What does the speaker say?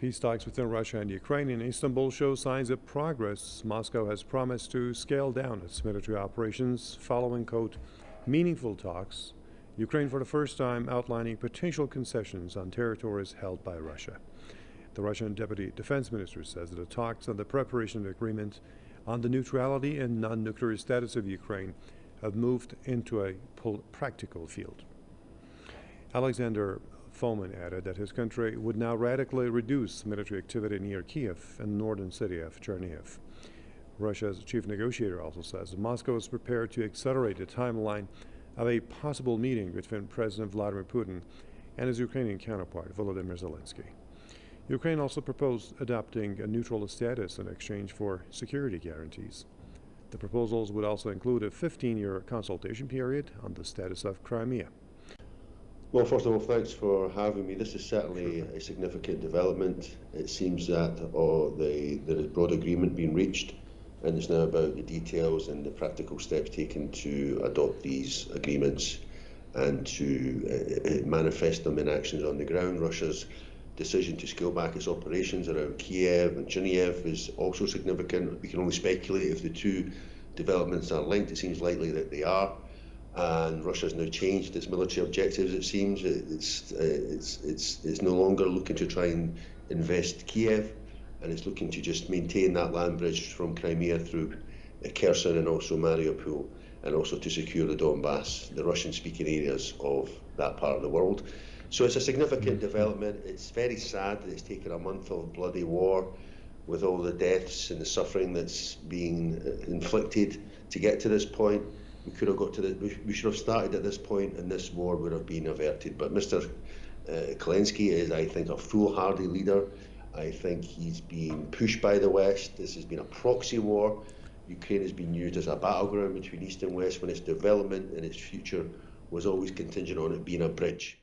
peace talks within Russia and Ukraine in Istanbul show signs of progress. Moscow has promised to scale down its military operations following, quote, meaningful talks. Ukraine, for the first time, outlining potential concessions on territories held by Russia. The Russian deputy defense minister says that the talks on the preparation of agreement on the neutrality and non nuclear status of Ukraine have moved into a practical field. Alexander Fomin added that his country would now radically reduce military activity near Kiev and northern city of Chernihiv. Russia's chief negotiator also says Moscow is prepared to accelerate the timeline of a possible meeting between President Vladimir Putin and his Ukrainian counterpart, Volodymyr Zelensky. Ukraine also proposed adopting a neutral status in exchange for security guarantees. The proposals would also include a 15 year consultation period on the status of Crimea. Well, first of all, thanks for having me. This is certainly a significant development. It seems that oh, the, there is broad agreement being reached, and it's now about the details and the practical steps taken to adopt these agreements and to uh manifest them in actions on the ground. Russia's decision to scale back its operations around Kiev and Chernihiv is also significant. We can only speculate if the two developments are linked. It seems likely that they are and Russia has now changed its military objectives. It seems it's uh, it's it's it's no longer looking to try and invest Kiev, and it's looking to just maintain that land bridge from Crimea through Kherson and also Mariupol, and also to secure the Donbass, the Russian-speaking areas of that part of the world. So it's a significant mm-hmm. development. It's very sad that it's taken a month of bloody war with all the deaths and the suffering that's being uh, inflicted to get to this point we could have got to the, we, should have started at this point and this war would have been averted. But Mr. Uh, is, I think, a foolhardy leader. I think he's being pushed by the West. This has been a proxy war. Ukraine has been used as a battleground between East and West when its development and its future was always contingent on it being a bridge.